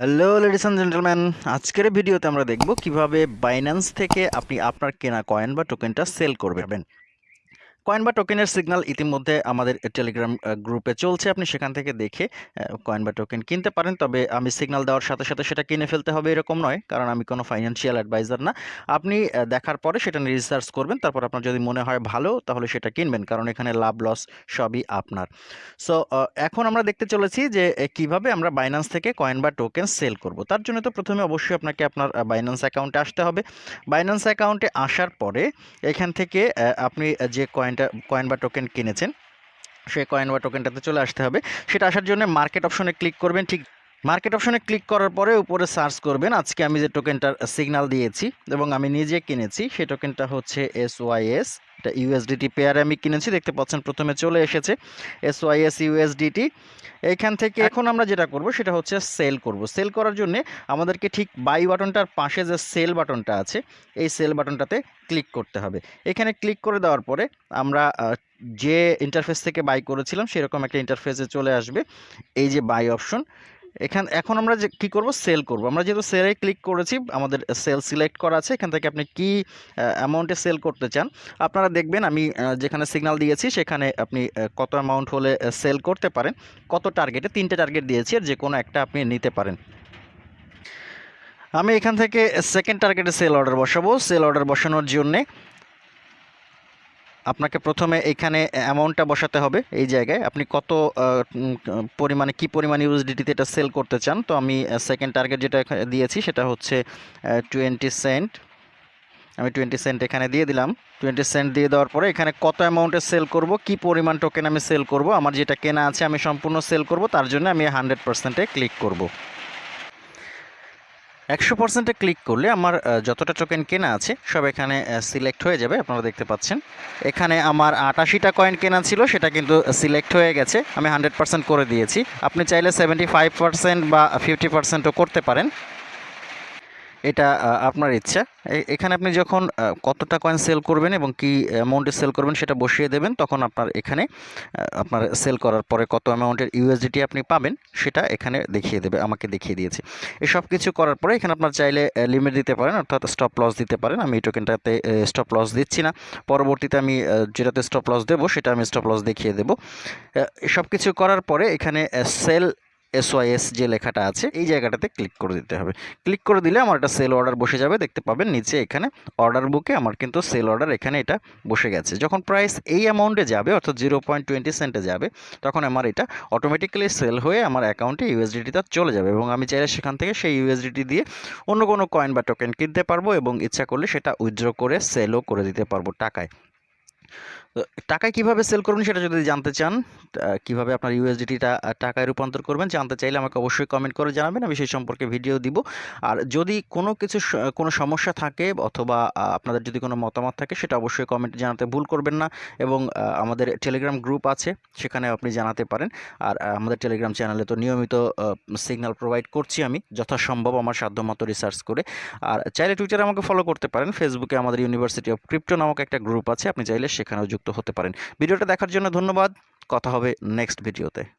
Hello ladies and gentleman আজকের ভিডিওতে আমরা দেখব কীভাবে বাইন্যান্স থেকে আপনি আপনার কেনা কয়েন বা টোকেনটা সেল করবেন। কয়েন বা টোকেনের সিগনাল ইতিমধ্যে আমাদের টেলিগ্রাম গ্রুপে চলছে। আপনি সেখান থেকে দেখে কয়েন বা টোকেন কিনতে পারেন। তবে আমি সিগনাল দেওয়ার সাথে সাথে সেটা কিনে ফেলতে হবে এরকম নয়, কারণ আমি কোনো ফাইন্যান্সিয়াল অ্যাডভাইজার না। আপনি দেখার পরে সেটা নিয়ে রিসার্চ করবেন। তারপর আপনার যদি মনে হয় ভালো, তাহলে সেটা কিনবেন, কারণ এখানে লাভ লস সবই আপনার। সো এখন আমরা দেখতে চলেছি যে কীভাবে আমরা বাইন্যান্স থেকে কয়েন বা টোকেন সেল করব। তার জন্য তো প্রথমে অবশ্যই আপনাকে আপনার বাইন্যান্স অ্যাকাউন্টে আসতে হবে। বাইন্যান্স অ্যাকাউন্টে আসার পরে এখান থেকে আপনি যে কয়েনটা কয়েন বা টোকেন কিনেছেন, সেই কয়েন বা টোকেনটাতে চলে আসতে হবে। সেটা আসার জন্য মার্কেট অপশনে ক্লিক করবেন। ঠিক মার্কেট অপশনে ক্লিক করার পরে উপরে সার্চ করবেন। আজকে আমি যে টোকেনটার সিগনাল দিয়েছি এবং আমি নিজে কিনেছি সেই টোকেনটা হচ্ছে এস ওয়াইএস এটা ইউএসডিটি পেয়ারে আমি কিনেছি, দেখতে পাচ্ছেন প্রথমে চলে এসেছে এস ওয়াইএস ইউএসডিটি এইখান থেকে এখন আমরা যেটা করব, সেটা হচ্ছে সেল করব। সেল করার জন্য আমাদেরকে ঠিক বাই বাটনটার পাশে যে সেল বাটনটা আছে, এই সেল বাটনটাতে ক্লিক করতে হবে। এখানে ক্লিক করে দেওয়ার পরে আমরা যে ইন্টারফেস থেকে বাই করেছিলাম, সেরকম একটা ইন্টারফেসে চলে আসবে। এই যে বাই অপশন এখান, এখন আমরা যে, কী করব? সেল করব। আমরা যেহেতু সেলে ক্লিক করেছি, আমাদের সেল সিলেক্ট করা আছে, এখান থেকে আপনি কি অ্যামাউন্টে সেল করতে চান, আপনারা দেখবেন আমি যেখানে সিগনাল দিয়েছি, সেখানে আপনি কত অ্যামাউন্ট হলে সেল করতে পারেন, কত টার্গেটে তিনটে টার্গেট দিয়েছি, আর যে কোনো একটা আপনি নিতে পারেন। আমি এখান থেকে সেকেন্ড টার্গেটে সেল অর্ডার বসাবো। সেল অর্ডার বসানোর জন্যে আপনাকে প্রথমে এখানে অ্যামাউন্টটা বসাতে হবে এই জায়গায়। আপনি কত পরিমাণে, কি পরিমাণ ইউএসডিটিতে এটা সেল করতে চান? তো আমি সেকেন্ড টার্গেট যেটা দিয়েছি সেটা হচ্ছে টোয়েন্টি সেন্ট আমি টোয়েন্টি সেন্ট এখানে দিয়ে দিলাম। টোয়েন্টি সেন্ট দিয়ে দেওয়ার পরে এখানে কত অ্যামাউন্টে সেল করব, কি পরিমাণ টোকেন আমি সেল করব, আমার যেটা কেনা আছে আমি সম্পূর্ণ সেল করব, তার জন্য আমি হান্ড্রেড পার্সেন্টে ক্লিক করব। একশো পার্সেন্টে ক্লিক করলে আমার যতটা টোকেন কেনা আছে, সব এখানে সিলেক্ট হয়ে যাবে, আপনারা দেখতে পাচ্ছেন। এখানে আমার আটাশিটা কয়েন কেনা ছিল, সেটা কিন্তু সিলেক্ট হয়ে গেছে, আমি হান্ড্রেড পার্সেন্ট করে দিয়েছি। আপনি চাইলে সেভেন্টি ফাইভ পার্সেন্ট বা ফিফটি পার্সেন্টও করতে পারেন। এটা আপনার ইচ্ছা। এখানে আপনি যখন কতটা কয়েন সেল করবেন এবং কি অ্যামাউন্টে সেল করবেন সেটা বসিয়ে দেবেন, তখন আপনার এখানে আপনার সেল করার পরে কত অ্যামাউন্টের ইউএসডিটি আপনি পাবেন, সেটা এখানে দেখিয়ে দেবে, আমাকে দেখিয়ে দিয়েছে। এসব কিছু করার পরে এখানে আপনার চাইলে লিমিট দিতে পারেন, অর্থাৎ স্টপ লস দিতে পারেন। আমি এই টোকেনটাতে স্টপ লস দিচ্ছি না। পরবর্তীতে আমি যেটাতে স্টপ লস দেবো, সেটা আমি স্টপ লস দেখিয়ে দেবো। সব কিছু করার পরে এখানে সেল এসওয়াইএস যে লেখাটা আছে, এই জায়গাটাতে ক্লিক করে দিতে হবে। ক্লিক করে দিলে আমার একটা সেল অর্ডার বসে যাবে। দেখতে পাবেন নিচে এখানে অর্ডার বুকে আমার কিন্তু সেল অর্ডার এখানে এটা বসে গেছে। যখন প্রাইস এই অ্যামাউন্টে যাবে, অর্থাৎ জিরো পয়েন্ট টোয়েন্টি সেন্টে যাবে, তখন আমার এটা অটোমেটিক্যালি সেল হয়ে আমার অ্যাকাউন্টে ইউএসডিটিটা চলে যাবে এবং আমি চাইলে সেখান থেকে সেই ইউএসডিটি দিয়ে অন্য কোনো কয়েন বা টোকেন কিনতে পারব এবং ইচ্ছা করলে সেটা উইথড্র করে সেলও করে দিতে পারব টাকায়। টাকায় কীভাবে সেল করবেন সেটা যদি জানতে চান কীভাবে আপনার ইউএসডিটিটা টাকায় রূপান্তর করবেন জানতে চাইলে আমাকে অবশ্যই কমেন্ট করে জানাবেন, আমি সেই সম্পর্কে ভিডিও দিব। আর যদি কোনো কিছু কোনো সমস্যা থাকে অথবা আপনাদের যদি কোনো মতামত থাকে সেটা অবশ্যই কমেন্টে জানাতে ভুল করবেন না এবং আমাদের টেলিগ্রাম গ্রুপ আছে সেখানে আপনি জানাতে পারেন। আর আমাদের টেলিগ্রাম চ্যানেলে তো নিয়মিত সিগন্যাল প্রোভাইড করছি আমি যথাসম্ভব আমার সাধ্যমতো রিসার্চ করে। আর চাইলে টুইটারে আমাকে ফলো করতে পারেন ফেসবুকে আমাদের ইউনিভার্সিটি অফ ক্রিপ্টো নামক একটা গ্রুপ আছে, আপনি চাইলে সেখানেও যুক্ত হতে পারেন। ভিডিওটা দেখার জন্য ধন্যবাদ। কথা হবে নেক্সট ভিডিওতে